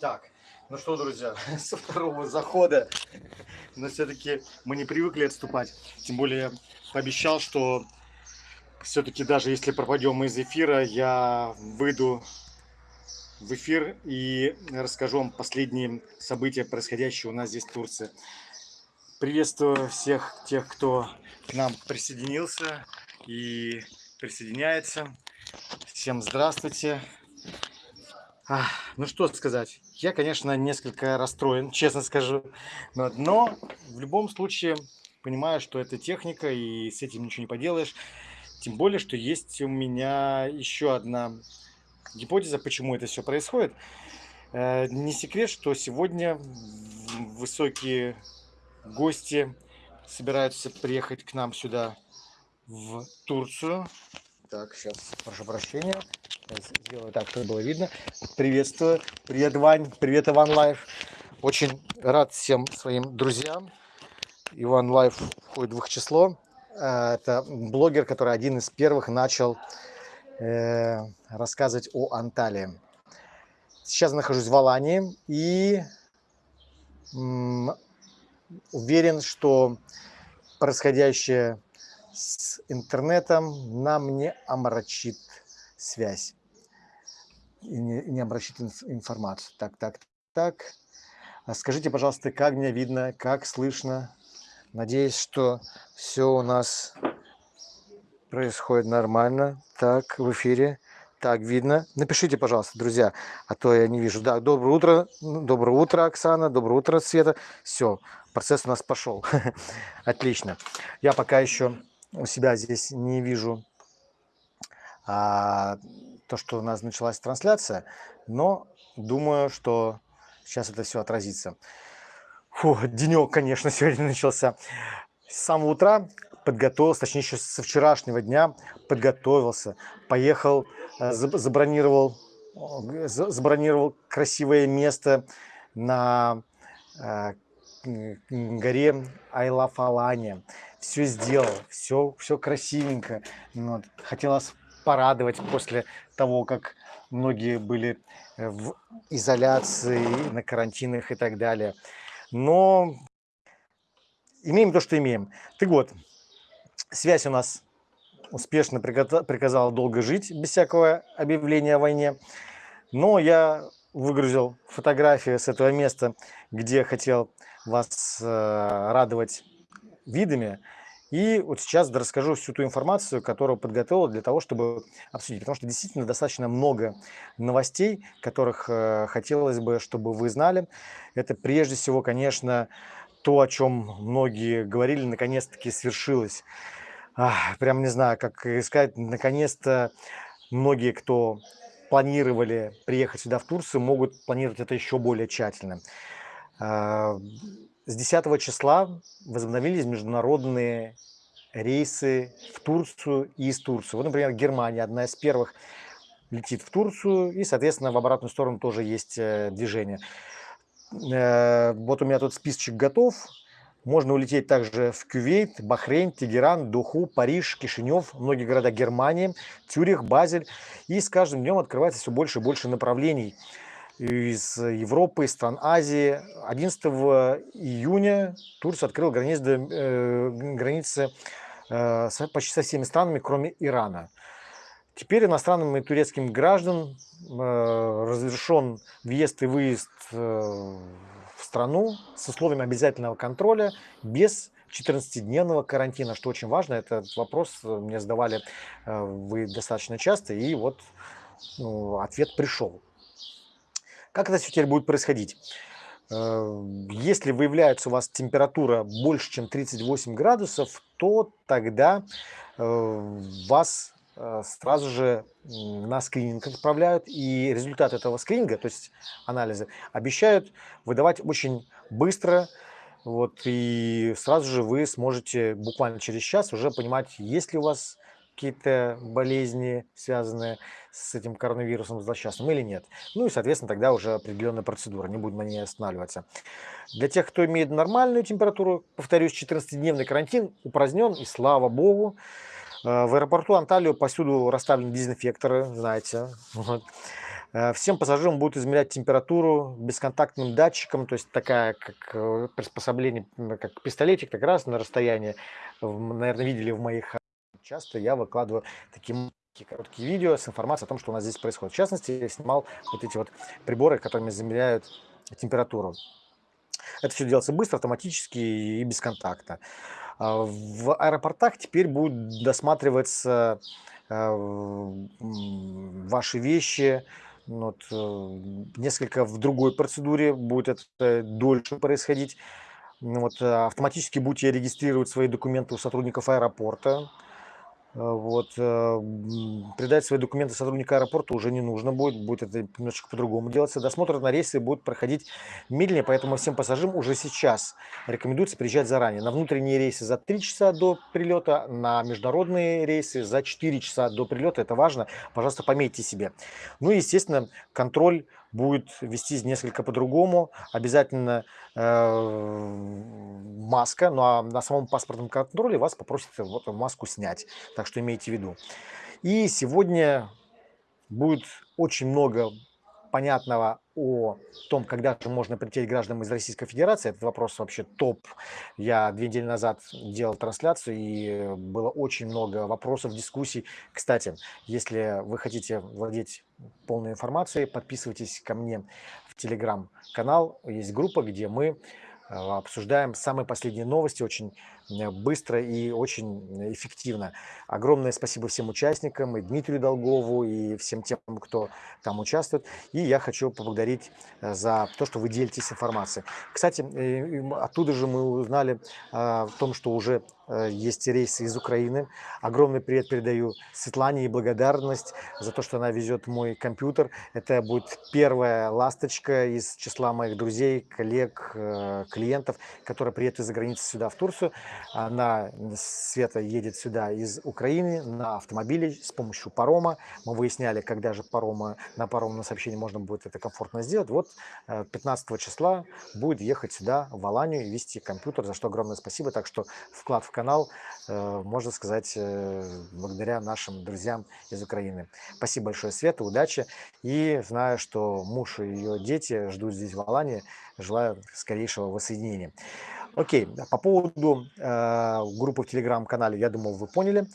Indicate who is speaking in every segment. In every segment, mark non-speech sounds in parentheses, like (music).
Speaker 1: Так, ну что, друзья, (laughs) со второго захода, но все-таки мы не привыкли отступать. Тем более пообещал, что все-таки даже если пропадем из эфира, я выйду в эфир и расскажу вам последние события, происходящие у нас здесь в Турции. Приветствую всех тех, кто к нам присоединился и присоединяется. Всем здравствуйте. Ну что сказать, я, конечно, несколько расстроен, честно скажу, но, но в любом случае понимаю, что это техника и с этим ничего не поделаешь. Тем более, что есть у меня еще одна гипотеза, почему это все происходит. Э, не секрет, что сегодня высокие гости собираются приехать к нам сюда в Турцию. Так, сейчас, прошу прощения. Сделаю так, чтобы было видно. Приветствую. Привет, Вань. Привет, Иван Life. Очень рад всем своим друзьям. Иван Life входит в их число. Э, это блогер, который один из первых начал э, рассказывать о Анталии. Сейчас нахожусь в Алании и уверен, что происходящее с интернетом нам не омрачит связь и не, не обращать информацию. Так, так, так. А скажите, пожалуйста, как меня видно, как слышно? Надеюсь, что все у нас происходит нормально. Так, в эфире. Так, видно. Напишите, пожалуйста, друзья, а то я не вижу. Да, доброе утро. Ну, доброе утро, Оксана. Доброе утро, Света. Все, процесс у нас пошел. (laughs) Отлично. Я пока еще у себя здесь не вижу а, то, что у нас началась трансляция, но думаю, что сейчас это все отразится. Фу, денек, конечно, (laughs) сегодня начался. С самого утра подготовился, точнее, еще со вчерашнего дня подготовился, поехал, э, забронировал, забронировал красивое место на э, горе Айлафалане. Все сделал, все, все красивенько. Вот. Хотелось порадовать после того, как многие были э, в изоляции, на карантинах и так далее. Но имеем то, что имеем. Так вот, связь у нас успешно приказала долго жить, без всякого объявления о войне. Но я выгрузил фотографии с этого места, где хотел вас э, радовать видами. И вот сейчас расскажу всю ту информацию, которую подготовил для того, чтобы обсудить. Потому что действительно достаточно много новостей, которых э, хотелось бы, чтобы вы знали. Это прежде всего, конечно, то, о чем многие говорили, наконец-таки свершилось. Прям не знаю, как сказать, наконец-то многие, кто планировали приехать сюда в Турцию, могут планировать это еще более тщательно. С 10 числа возобновились международные рейсы в Турцию и из Турции. Вот, например, Германия одна из первых летит в Турцию, и, соответственно, в обратную сторону тоже есть э, движение. Э, вот у меня тут списочек готов. Можно улететь также в Кювейт, Бахрейн, Тегеран, Духу, Париж, Кишинев, многие города Германии, Тюрих, Базель. И с каждым днем открывается все больше и больше направлений из Европы, из стран Азии. 11 июня Турция открыла границы, э, границы э, почти со всеми странами, кроме Ирана. Теперь иностранным и турецким гражданам э, разрешен въезд и выезд в страну с условием обязательного контроля без 14-дневного карантина, что очень важно. Этот вопрос мне задавали вы достаточно часто, и вот ну, ответ пришел. Как это все теперь будет происходить? Э, если выявляется у вас температура больше, чем 38 градусов, то тогда э, вас э, сразу же на скрининг отправляют, и результат этого скрининга, то есть анализы, обещают выдавать очень быстро, вот, и сразу же вы сможете буквально через час уже понимать, есть ли у вас какие-то болезни, связанные с этим коронавирусом злосчастным или нет. Ну и, соответственно, тогда уже определенная процедура, не будем на ней останавливаться. Для тех, кто имеет нормальную температуру, повторюсь, 14-дневный карантин упразднен, и слава богу. Э, в аэропорту Анталию повсюду расставлены дезинфекторы, знаете. Вот. Э, всем пассажирам будут измерять температуру бесконтактным датчиком, то есть такая, как э, приспособление, как пистолетик, так раз на расстоянии. Наверное, видели в моих... Часто я выкладываю такие короткие видео с информацией о том, что у нас здесь происходит. В частности, я снимал вот эти вот приборы, которыми замеряют температуру. Это все делается быстро, автоматически и бесконтактно. А, в аэропортах теперь будут досматриваться э, ваши вещи, вот, э, несколько в другой процедуре будет это дольше происходить. Вот, автоматически будете регистрировать свои документы у сотрудников аэропорта. Э, вот, э, передать свои документы сотрудника аэропорта уже не нужно будет, будет это немножечко по-другому делаться. Досмотр на рейсы будет проходить медленнее, поэтому всем пассажирам уже сейчас рекомендуется приезжать заранее. На внутренние рейсы за 3 часа до прилета, на международные рейсы за 4 часа до прилета. Это важно, пожалуйста, пометьте себе. Ну и, естественно, контроль будет вестись несколько по-другому. Обязательно э, маска, ну а на самом паспортном контроле вас попросят вот маску снять. Так что имейте в виду. И сегодня будет очень много понятного о том, когда же можно прилететь гражданам из Российской Федерации. Этот вопрос вообще топ. Я две недели назад делал трансляцию, и было очень много вопросов, дискуссий. Кстати, если вы хотите владеть полной информацией, подписывайтесь ко мне в телеграм-канал. Есть группа, где мы э, обсуждаем самые последние новости очень быстро и очень эффективно. Огромное спасибо всем участникам, и Дмитрию Долгову, и всем тем, кто там участвует. И я хочу поблагодарить э, за то, что вы делитесь информацией. Кстати, э, оттуда же мы узнали о том, что уже есть рейсы из Украины. Огромный привет передаю Светлане и благодарность за то, что она везет мой компьютер. Это будет первая ласточка из числа моих друзей, коллег, клиентов, которая приедет из-за границы сюда, в Турцию. Она, Света, едет сюда из Украины на автомобиле с помощью парома. Мы выясняли, когда же парома, на паромном сообщении можно будет это комфортно сделать. Вот 15 э, числа будет ехать сюда, в Аланию, и вести компьютер, за что огромное спасибо. Так что вклад в канал, э, можно сказать, э, благодаря нашим друзьям из Украины. Спасибо большое, Света, удачи. И знаю, что муж и ее дети ждут здесь в Алании. Желаю скорейшего воссоединения. Окей, по поводу э, группы в телеграм-канале, я думаю, вы поняли,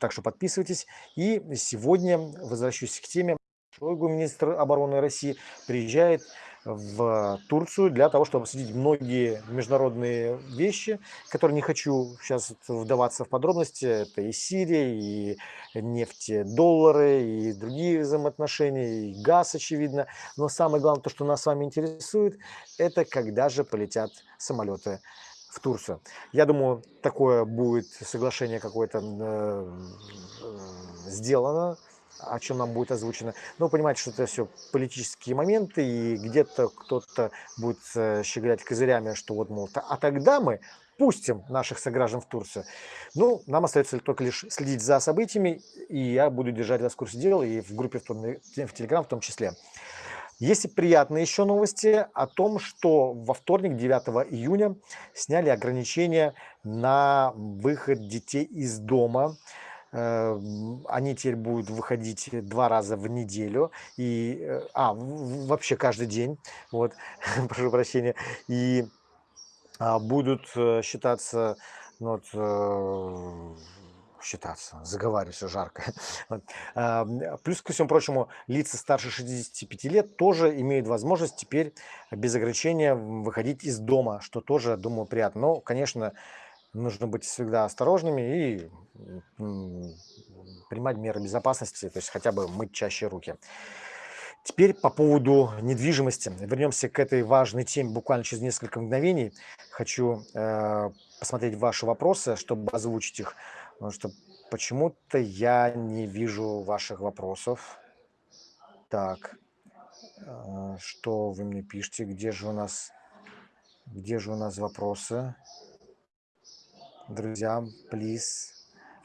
Speaker 1: так что подписывайтесь. И сегодня возвращусь к теме. Шойгу, министр обороны России, приезжает в Турцию для того, чтобы обсудить многие международные вещи, которые не хочу сейчас вдаваться в подробности. Это и Сирия, и нефти, доллары, и другие взаимоотношения, и газ, очевидно. Но самое главное, то, что нас с вами интересует, это когда же полетят самолеты в Турцию. Я думаю, такое будет соглашение какое-то э, э, сделано о чем нам будет озвучено. Но понимаете, что это все политические моменты, и где-то кто-то будет э, щеголять козырями, что вот, мол, а тогда мы пустим наших сограждан в Турцию. Ну, нам остается только лишь следить за событиями, и я буду держать вас в курсе дела, и в группе в, том, в Телеграм в том числе. Есть и приятные еще новости о том, что во вторник, 9 июня, сняли ограничения на выход детей из дома. Эм, они теперь будут выходить два раза в неделю, и, э, а, вообще каждый день, вот, (laughs) прошу прощения, и а, будут э, считаться, ну, вот, э, считаться, заговариваюсь, жарко. (laughs) Вот. Плюс, ко всему прочему, лица старше 65 лет тоже имеют возможность теперь без ограничения выходить из дома, что тоже, думаю, приятно. Но, конечно, нужно быть всегда осторожными и принимать меры безопасности, то есть хотя бы мыть чаще руки. Теперь по поводу недвижимости. Вернемся к этой важной теме буквально через несколько мгновений. Хочу э, посмотреть ваши вопросы, чтобы озвучить их, потому что почему-то я не вижу ваших вопросов. Так, э, что вы мне пишете? Где же у нас, где же у нас вопросы? Друзья, плиз,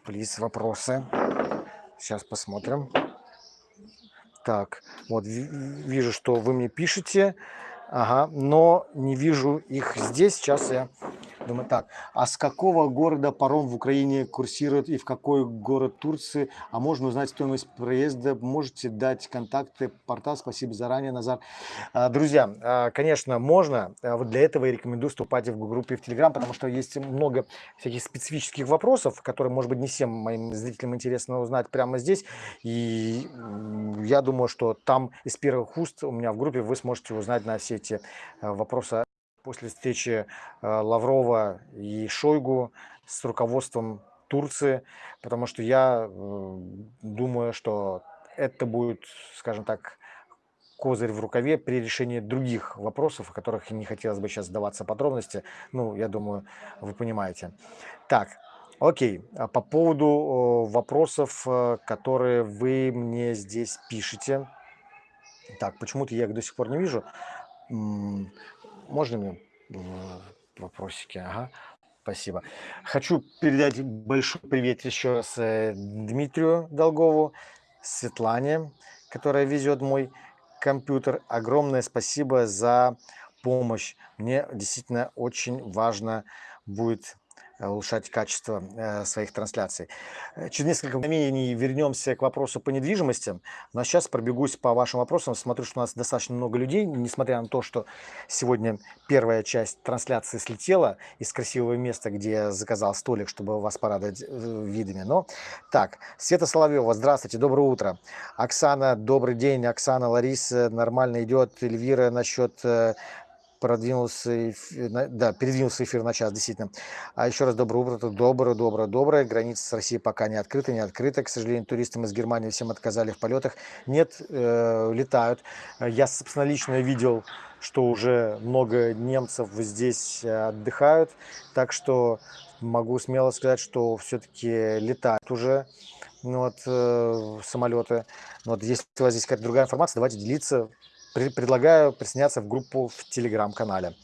Speaker 1: плиз, вопросы. Сейчас посмотрим. Так, вот вижу, что вы мне пишете, ага, но не вижу их здесь. Сейчас я Думаю, так, а с какого города паром в Украине курсирует и в какой город Турции? А можно узнать стоимость проезда? Можете дать контакты портал? Спасибо заранее, Назар. А, друзья, а, конечно, можно. А, вот для этого я рекомендую вступать в группе в Телеграм, потому что есть много всяких специфических вопросов, которые, может быть, не всем моим зрителям интересно узнать прямо здесь. И я думаю, что там из первых уст у меня в группе вы сможете узнать на все эти вопросы после встречи э, Лаврова и Шойгу с руководством Турции, потому что я э, думаю, что это будет, скажем так, козырь в рукаве при решении других вопросов, о которых не хотелось бы сейчас сдаваться подробности. Ну, я думаю, вы понимаете. Так, окей. А по поводу вопросов, э, которые вы мне здесь пишете. Так, почему-то я их до сих пор не вижу. Можно мне вопросики? Ага, спасибо. Хочу передать большой привет еще раз э, Дмитрию Долгову, Светлане, которая везет мой компьютер. Огромное спасибо за помощь. Мне действительно очень важно будет улучшать качество э, своих трансляций. Э, через несколько мгновений вернемся к вопросу по недвижимости. Но сейчас пробегусь по вашим вопросам. Смотрю, что у нас достаточно много людей, несмотря на то, что сегодня первая часть трансляции слетела из красивого места, где я заказал столик, чтобы вас порадовать видами. Но так, Света Соловьева, здравствуйте, доброе утро. Оксана, добрый день. Оксана, Лариса, нормально идет. Эльвира насчет продвинулся, да, передвинулся эфир на час, действительно. А еще раз доброе утро, доброе, доброе, доброе. Граница с Россией пока не открыта, не открыта. К сожалению, туристам из Германии всем отказали в полетах. Нет, э, летают. Я, собственно, лично видел, что уже много немцев здесь отдыхают. Так что могу смело сказать, что все-таки летают уже ну, вот, э, самолеты. Ну вот, если у вас здесь какая-то другая информация, давайте делиться предлагаю присоединяться в группу в телеграм-канале.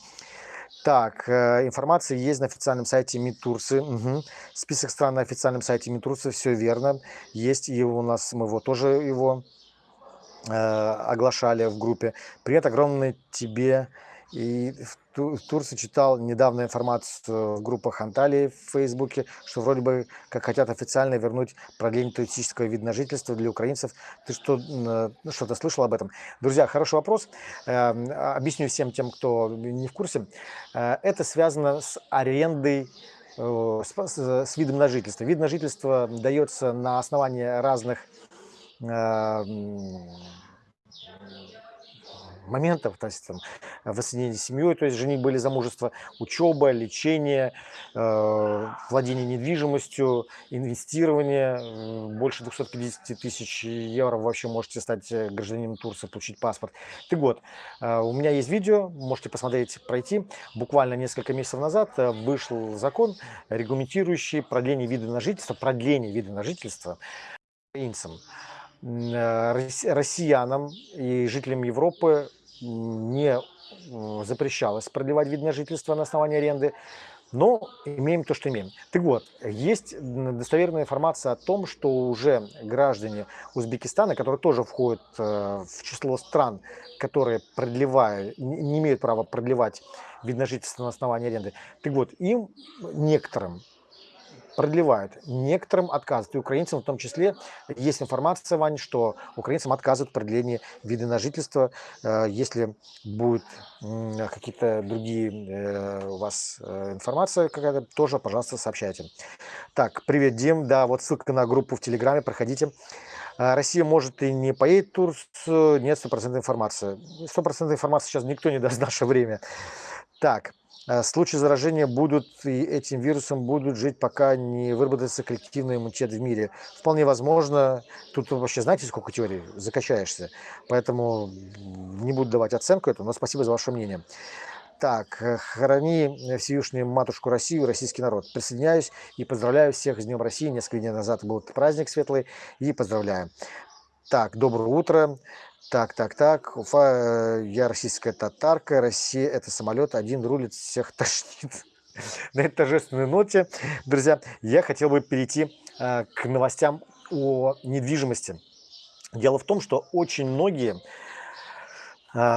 Speaker 1: Так, э, информация есть на официальном сайте МИД Турции. Угу. Список стран на официальном сайте МИД Турции, все верно. Есть и у нас, мы его тоже его э, оглашали в группе. Привет огромный тебе и в Турции читал недавно информацию в группах Анталии в Фейсбуке, что вроде бы как хотят официально вернуть продление туристического вида на жительство для украинцев. Ты что, ну, что-то слышал об этом? Друзья, хороший вопрос. Эм, объясню всем тем, кто не в курсе. Э, это связано с арендой э, с, с видом на жительство. Вид на жительство дается на основании разных эм, моментов, то есть там, воссоединение с семьей, то есть женитьба или замужество, учеба, лечение, э, владение недвижимостью, инвестирование, больше 250 тысяч евро вообще можете стать э, гражданином Турции, получить паспорт. Ты год. Э, у меня есть видео, можете посмотреть, пройти. Буквально несколько месяцев назад вышел закон, регламентирующий продление вида на жительство, продление вида на жительство украинцам россиянам и жителям Европы не запрещалось продлевать вид на жительство на основании аренды, но имеем то, что имеем. Так вот, есть достоверная информация о том, что уже граждане Узбекистана, которые тоже входят э, в число стран, которые продлевают, не имеют права продлевать вид на жительство на основании аренды, так вот, им некоторым продлевают. Некоторым отказывают. И украинцам в том числе есть информация, Вань, что украинцам отказывают в продлении вида на жительство. Э, если будет какие-то другие э, у вас э, информация какая-то, тоже, пожалуйста, сообщайте. Так, привет, Дим. Да, вот ссылка на группу в Телеграме, проходите. Россия может и не поедет в Турцию, нет стопроцентной информации. Стопроцентной информации сейчас никто не даст в наше время. Так, случаи заражения будут и этим вирусом будут жить, пока не выработается коллективный иммунитет в мире. Вполне возможно, тут вообще знаете, сколько теорий, закачаешься. Поэтому не буду давать оценку этому, но спасибо за ваше мнение. Так, э, храни всеюшнюю матушку Россию, российский народ. Присоединяюсь и поздравляю всех с Днем России. Несколько дней назад был праздник светлый и поздравляю. Так, доброе утро. Так, так, так. Уфа, э, я российская татарка. Россия – это самолет. Один рулит, всех (laughs) тошнит. На этой торжественной ноте, друзья, я хотел бы перейти э, к новостям о недвижимости. Дело в том, что очень многие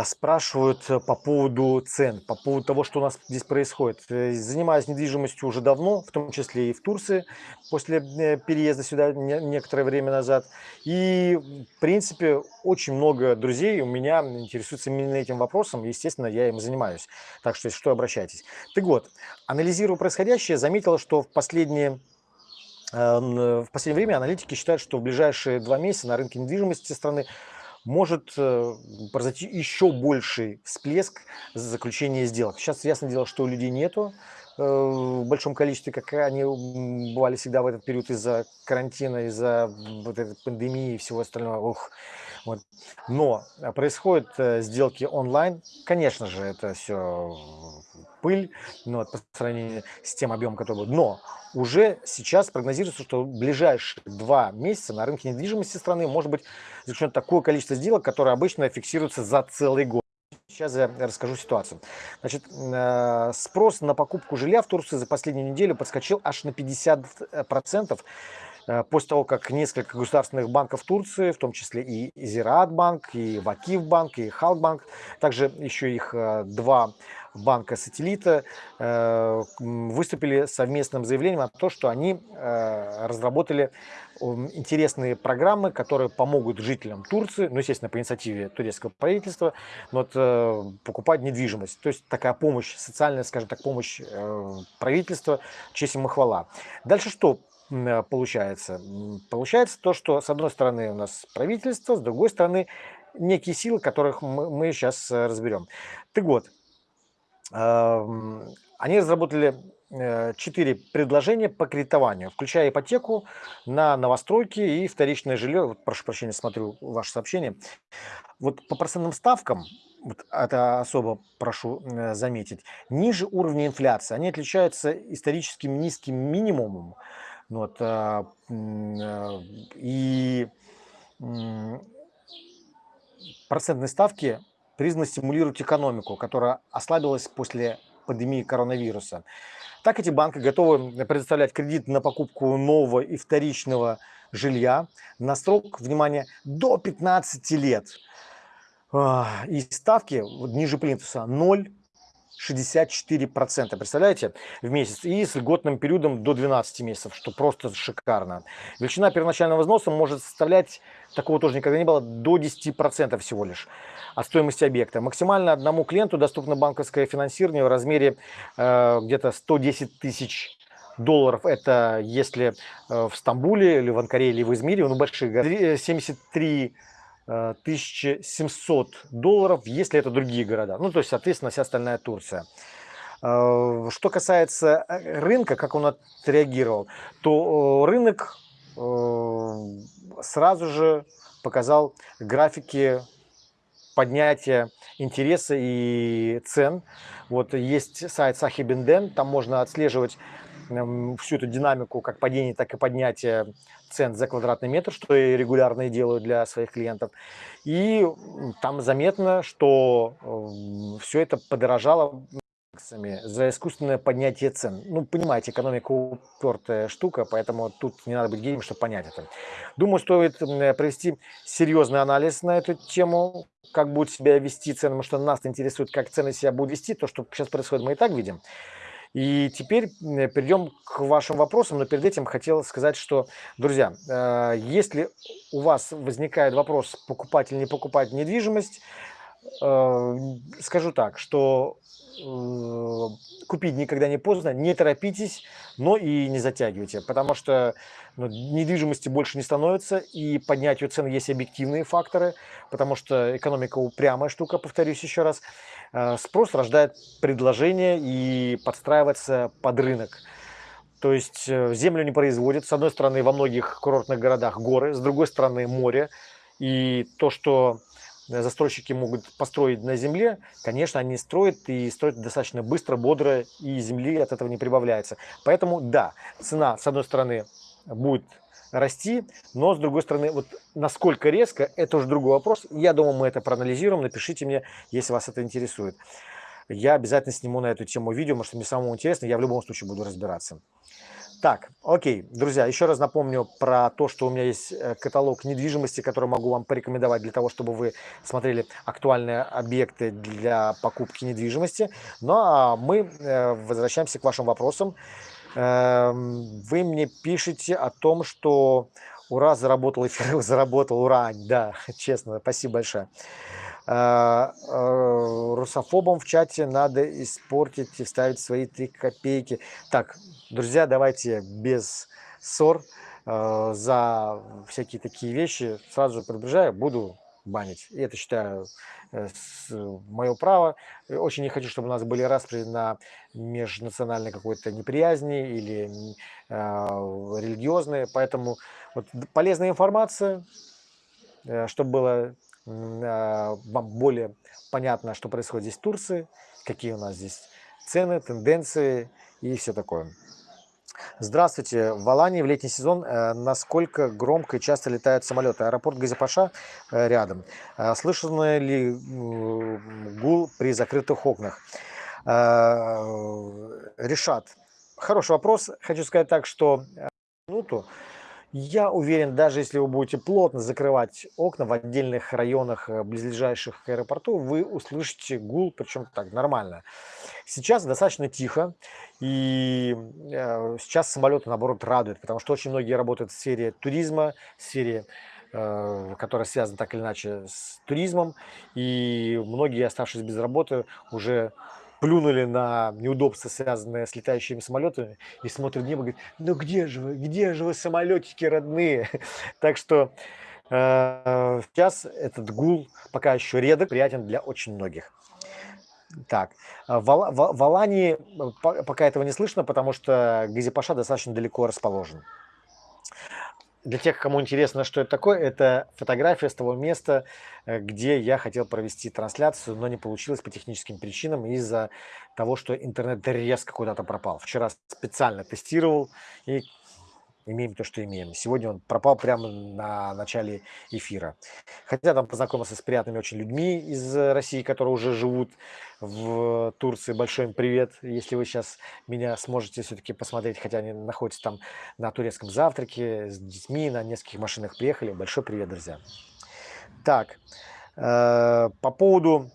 Speaker 1: спрашивают э, по поводу цен, по поводу того, что у нас здесь происходит. Э, занимаюсь недвижимостью уже давно, в том числе и в Турции, после э, переезда сюда некоторое время назад. И, в принципе, очень много друзей у меня интересуются именно этим вопросом. Естественно, я им занимаюсь. Так что, если что, обращайтесь. Так вот, анализируя происходящее, заметил, что в последние в последнее время аналитики считают, что в ближайшие два месяца на рынке недвижимости страны может э, произойти еще больший всплеск заключения сделок. Сейчас ясно дело, что у людей нету э, в большом количестве, как они бывали всегда в этот период из-за карантина, из-за вот этой пандемии и всего остального. Ух. Вот. Но а, происходят э, сделки онлайн. Конечно же, это все пыль ну, вот, по сравнению с тем объемом, который был. Но уже сейчас прогнозируется, что в ближайшие два месяца на рынке недвижимости страны может быть заключено такое количество сделок, которое обычно фиксируется за целый год. Сейчас я расскажу ситуацию. Значит, э, спрос на покупку жилья в Турции за последнюю неделю подскочил аж на 50%. Э, после того, как несколько государственных банков Турции, в том числе и Зираат банк, и Вакив банк, и Халк банк, также еще их э, два банка-сателлита э, выступили совместным заявлением о том, что они разработали интересные программы, которые помогут жителям Турции, ну, естественно, по инициативе турецкого правительства, вот, покупать недвижимость. То есть такая помощь, социальная, скажем так, помощь правительства, честь ему хвала. Дальше что Э, получается? Получается то, что с одной стороны у нас правительство, с другой стороны некие силы, которых мы, сейчас э, разберем. Так вот, они разработали э, четыре предложения по кредитованию, включая ипотеку на новостройки и вторичное жилье. Вот, прошу прощения, смотрю ваше сообщение. Вот по процентным ставкам, вот это особо прошу заметить, ниже уровня инфляции. Они отличаются историческим низким минимумом ну вот, а, а, и процентные ставки призваны стимулировать экономику, которая ослабилась после пандемии коронавируса. Так эти банки готовы предоставлять кредит на покупку нового и вторичного жилья на срок, внимание, до 15 лет. А, и ставки ниже плинтуса 0 64%, представляете, в месяц, и с льготным периодом до 12 месяцев, что просто шикарно. Величина первоначального взноса может составлять, такого тоже никогда не было, до 10% всего лишь от стоимости объекта. Максимально одному клиенту доступно банковское финансирование в размере э, где-то 110 тысяч долларов. Это если э, в Стамбуле или в Анкаре или в Измире, ну большие 73 1700 долларов, если это другие города. Ну, то есть, соответственно, вся остальная Турция. Э, что касается э, рынка, как он отреагировал, то э, рынок сразу же показал графики поднятия интереса и цен. Вот есть сайт Сахибинден, там можно отслеживать всю эту динамику как падения, так и поднятия цен за квадратный метр, что я регулярно делаю для своих клиентов. И там заметно, что все это подорожало за искусственное поднятие цен. Ну, понимаете, экономика упертая штука, поэтому тут не надо быть гением, чтобы понять это. Думаю, стоит провести серьезный анализ на эту тему, как будут себя вести цены, потому что нас интересует, как цены себя будут вести. То, что сейчас происходит, мы и так видим. И теперь перейдем к вашим вопросам, но перед этим хотел сказать, что, друзья, э, если у вас возникает вопрос, покупать или не покупать недвижимость, скажу так, что э, купить никогда не поздно, не торопитесь, но и не затягивайте, потому что ну, недвижимости больше не становится, и поднятию цен есть объективные факторы, потому что экономика упрямая штука, повторюсь еще раз. Э, спрос рождает предложение и подстраивается под рынок. То есть э, землю не производят. С одной стороны, во многих курортных городах горы, с другой стороны море. И то, что застройщики могут построить на земле, конечно, они строят и строят достаточно быстро, бодро, и земли от этого не прибавляется. Поэтому, да, цена, с одной стороны, будет расти, но с другой стороны, вот насколько резко, это уже другой вопрос. Я думаю, мы это проанализируем, напишите мне, если вас это интересует. Я обязательно сниму на эту тему видео, потому что мне самому интересно, я в любом случае буду разбираться. Так, окей, друзья, еще раз напомню про то, что у меня есть э, каталог недвижимости, который могу вам порекомендовать для того, чтобы вы смотрели актуальные объекты для покупки недвижимости. Ну а мы э, возвращаемся к вашим вопросам. Эм, вы мне пишете о том, что ура, заработал эфир, (laughs) заработал, ура, да, (laughs) честно, спасибо большое. Э, э, русофобам в чате надо испортить и вставить свои три копейки. Так, друзья, давайте без ссор э, за всякие такие вещи сразу же предупреждаю, буду банить. И это считаю мое право. Очень не хочу, чтобы у нас были распри на межнациональной какой-то неприязни или э, религиозные. Поэтому вот полезная информация, чтобы было вам более понятно, что происходит здесь в Турции, какие у нас здесь цены, тенденции и все такое. Здравствуйте. В Алании в летний сезон э, насколько громко и часто летают самолеты? Аэропорт Газипаша э, рядом. Э, слышно ли гул при закрытых окнах? Решат. Хороший вопрос. Хочу сказать так, что минуту я уверен, даже если вы будете плотно закрывать окна в отдельных районах, э, близлежащих к аэропорту, вы услышите гул, причем так нормально. Сейчас достаточно тихо, и э, сейчас самолеты, наоборот, радуют, потому что очень многие работают в сфере туризма, в сфере э, которая связана так или иначе с туризмом, и многие, оставшись без работы, уже плюнули на неудобства, связанные с летающими самолетами, и смотрят в небо говорят, ну где же вы, где же вы, самолетики родные? (laughs) Так что э, сейчас этот гул пока еще редок, приятен для очень многих. Так, в, в, в Алании пока этого не слышно, потому что Газипаша достаточно далеко расположен. Для тех, кому интересно, что это такое, это фотография с того места, э, где я хотел провести трансляцию, но не получилось по техническим причинам из-за того, что интернет резко куда-то пропал. Вчера специально тестировал и имеем то, что имеем. Сегодня он пропал прямо на начале эфира. Хотя там познакомился с приятными очень людьми из России, которые уже живут в Турции. Большой им привет, если вы сейчас меня сможете все-таки посмотреть, хотя они находятся там на турецком завтраке с детьми, на нескольких машинах приехали. Большой привет, друзья. Так, э, по поводу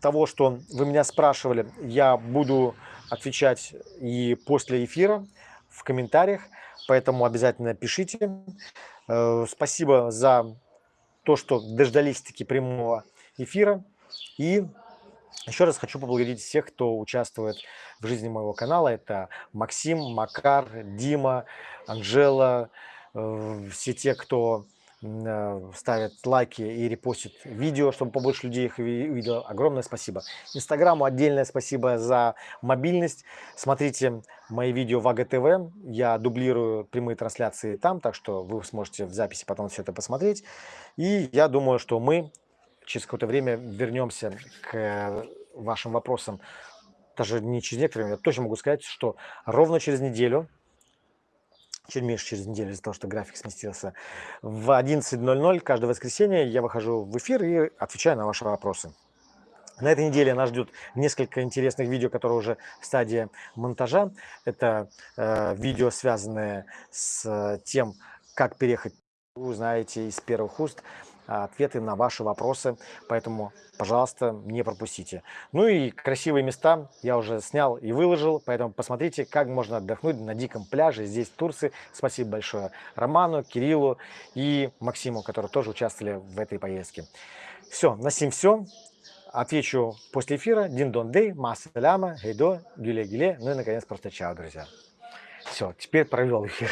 Speaker 1: того, что вы меня спрашивали, я буду отвечать и после эфира в комментариях поэтому обязательно пишите. Э, спасибо за то, что дождались-таки прямого эфира. И еще раз хочу поблагодарить всех, кто участвует в жизни моего канала. Это Максим, Макар, Дима, Анжела, э, все те, кто ставят лайки и репостят видео, чтобы побольше людей их увидело. Огромное спасибо. Инстаграму отдельное спасибо за мобильность. Смотрите мои видео в АГТВ. Я дублирую прямые трансляции там, так что вы сможете в записи потом все это посмотреть. И я думаю, что мы через какое-то время вернемся к вашим вопросам. Даже не через некоторое время, я точно могу сказать, что ровно через неделю чуть меньше через неделю из-за того, что график сместился. В 11.00 каждое воскресенье я выхожу в эфир и отвечаю на ваши вопросы. На этой неделе нас ждет несколько интересных видео, которые уже в стадии монтажа. Это э, видео, связанные с тем, как переехать, вы знаете, из первых уст ответы на ваши вопросы, поэтому, пожалуйста, не пропустите. Ну и красивые места я уже снял и выложил, поэтому посмотрите, как можно отдохнуть на диком пляже здесь, в Турции. Спасибо большое Роману, Кириллу и Максиму, которые тоже участвовали в этой поездке. Все, на сим все. Отвечу после эфира. Дин дон дей, массаляма, гейдо, гюле. Ну и, наконец, просто чао, друзья. Все, теперь провел эфир.